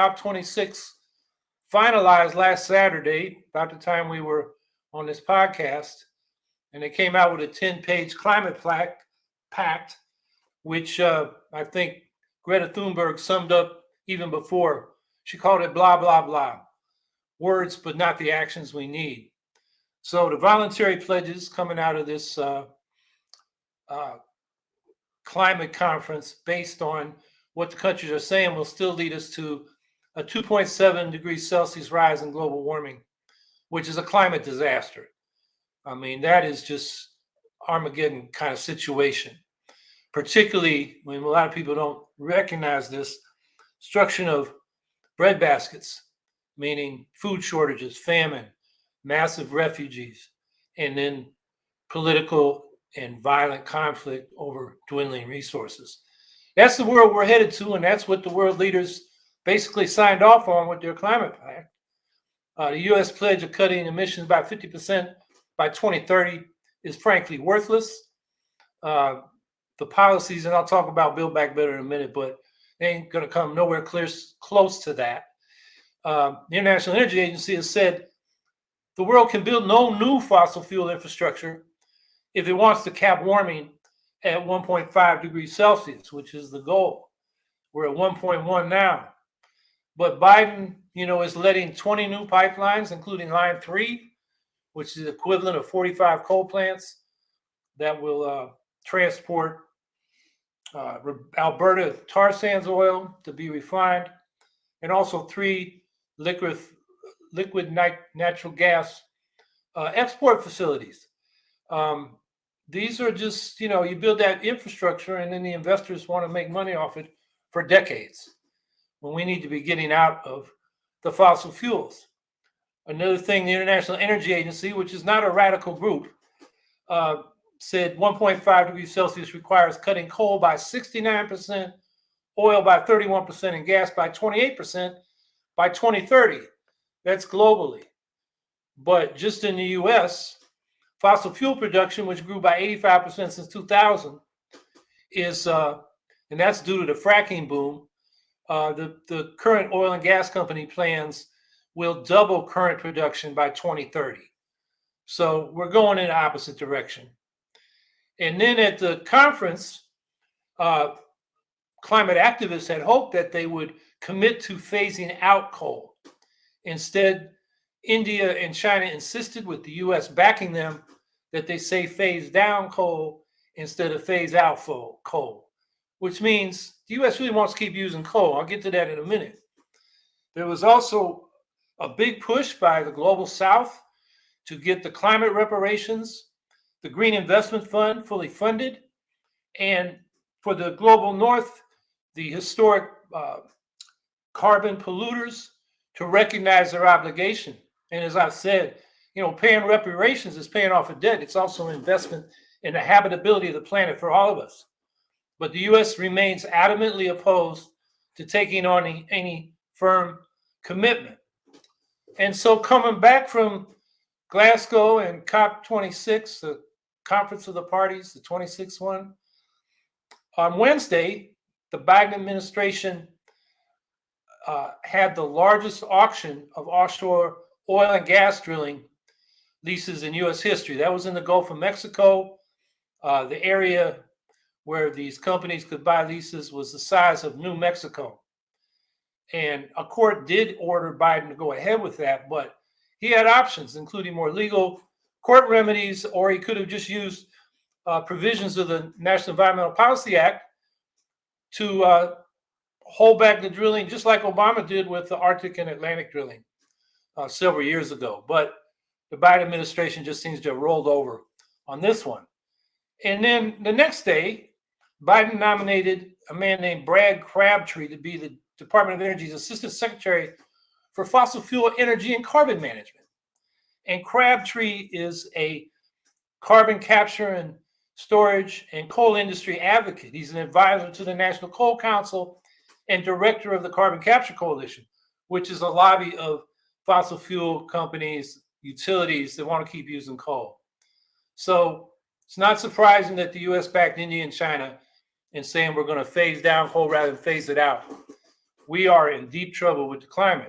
COP26 finalized last Saturday, about the time we were on this podcast, and they came out with a 10 page climate plaque, pact, which uh, I think Greta Thunberg summed up even before. She called it blah, blah, blah. Words, but not the actions we need. So the voluntary pledges coming out of this uh, uh, climate conference based on what the countries are saying will still lead us to a 2.7 degrees Celsius rise in global warming, which is a climate disaster. I mean, that is just Armageddon kind of situation, particularly when a lot of people don't recognize this destruction of bread baskets, meaning food shortages, famine, massive refugees, and then political and violent conflict over dwindling resources. That's the world we're headed to, and that's what the world leaders basically signed off on with their climate pact. Uh, the U.S. pledge of cutting emissions by 50% by 2030 is frankly worthless. Uh, the policies, and I'll talk about Build Back Better in a minute, but they ain't going to come nowhere clear, close to that. Uh, the International Energy Agency has said the world can build no new fossil fuel infrastructure if it wants to cap warming at 1.5 degrees Celsius, which is the goal. We're at 1.1 now. But Biden, you know, is letting 20 new pipelines, including Line 3, which is equivalent of 45 coal plants that will uh, transport uh, Alberta tar sands oil to be refined, and also three liquid liquid natural gas uh, export facilities. Um, these are just, you know, you build that infrastructure and then the investors want to make money off it for decades when we need to be getting out of the fossil fuels. Another thing, the International Energy Agency, which is not a radical group, uh, said 1.5 degrees Celsius requires cutting coal by 69%, oil by 31%, and gas by 28% by 2030. That's globally. But just in the US, fossil fuel production, which grew by 85% since 2000, is, uh, and that's due to the fracking boom. Uh, the, the current oil and gas company plans will double current production by 2030. So we're going in the opposite direction. And then at the conference, uh, climate activists had hoped that they would commit to phasing out coal. Instead, India and China insisted, with the US backing them, that they say phase down coal instead of phase out coal, which means the US really wants to keep using coal. I'll get to that in a minute. There was also a big push by the global south to get the climate reparations, the Green Investment Fund fully funded, and for the global north, the historic uh, carbon polluters to recognize their obligation. And as I said, you know, paying reparations is paying off a debt. It's also an investment in the habitability of the planet for all of us. But the U.S. remains adamantly opposed to taking on any, any firm commitment. And so, coming back from Glasgow and COP26, the Conference of the Parties, the 26th one, on Wednesday, the Biden administration uh, had the largest auction of offshore oil and gas drilling leases in U.S. history. That was in the Gulf of Mexico. Uh, the area where these companies could buy leases was the size of New Mexico. And a court did order Biden to go ahead with that, but he had options, including more legal court remedies, or he could have just used uh, provisions of the National Environmental Policy Act to uh, hold back the drilling, just like Obama did with the Arctic and Atlantic drilling uh, several years ago. But the Biden administration just seems to have rolled over on this one. And then the next day, Biden nominated a man named Brad Crabtree to be the Department of Energy's Assistant Secretary for Fossil Fuel Energy and Carbon Management. And Crabtree is a carbon capture and storage and coal industry advocate. He's an advisor to the National Coal Council and director of the Carbon Capture Coalition, which is a lobby of fossil fuel companies utilities that want to keep using coal. So it's not surprising that the US backed India and China in saying we're going to phase down coal rather than phase it out. we are in deep trouble with the climate.